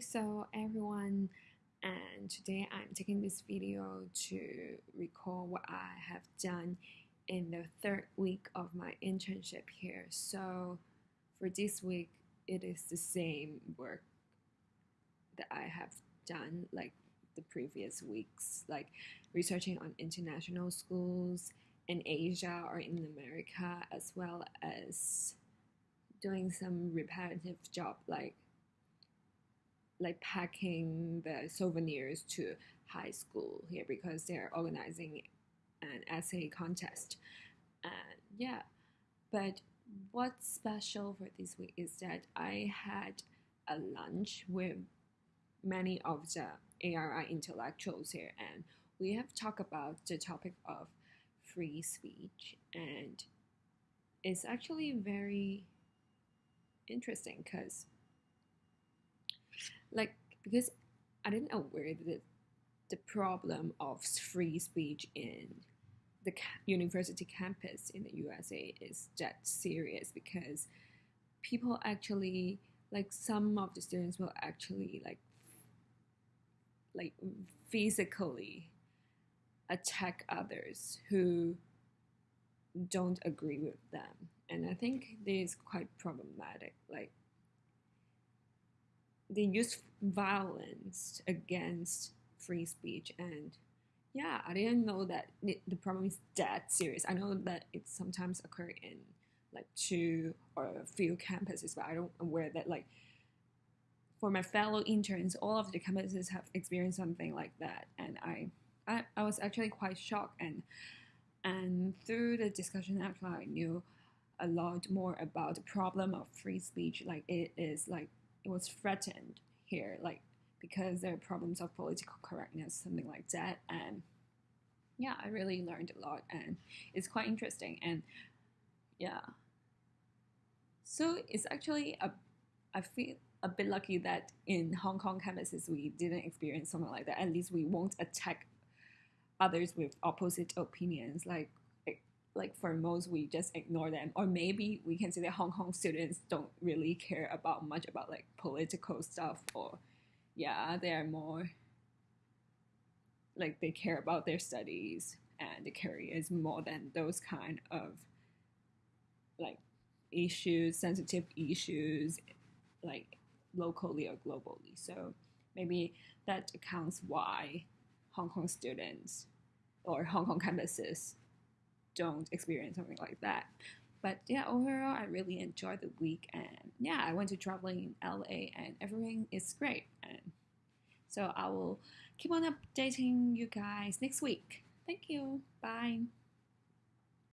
So everyone, and today I'm taking this video to recall what I have done in the third week of my internship here. So for this week, it is the same work that I have done like the previous weeks, like researching on international schools in Asia or in America, as well as doing some repetitive job like like packing the souvenirs to high school here because they're organizing an essay contest. And yeah, but what's special for this week is that I had a lunch with many of the ARI intellectuals here, and we have talked about the topic of free speech, and it's actually very interesting because like because I didn't aware that the problem of free speech in the university campus in the USA is that serious because people actually like some of the students will actually like like physically attack others who don't agree with them. And i think this is quite problematic like they use violence against free speech. And yeah i didn't know that the problem is that serious. I know that it sometimes occur in like two or a few campuses but i don't aware that like for my fellow interns all of the campuses have experienced something like that. And i i, I was actually quite shocked. And and through the discussion actually i knew a lot more about the problem of free speech. Like it is like it was threatened here, like because there are problems of political correctness, something like that. And yeah, I really learned a lot, and it's quite interesting. And yeah, so it's actually a I feel a bit lucky that in Hong Kong campuses we didn't experience something like that. At least we won't attack others with opposite opinions. Like like for most we just ignore them. Or maybe we can say that hong kong students don't really care about much about like political stuff or yeah they're more like they care about their studies and the careers more than those kind of like issues sensitive issues like locally or globally. So maybe that accounts why hong kong students or hong kong campuses don't experience something like that. But yeah, overall, I really enjoyed the week, and yeah, I went to traveling in LA, and everything is great. And so I will keep on updating you guys next week. Thank you. Bye.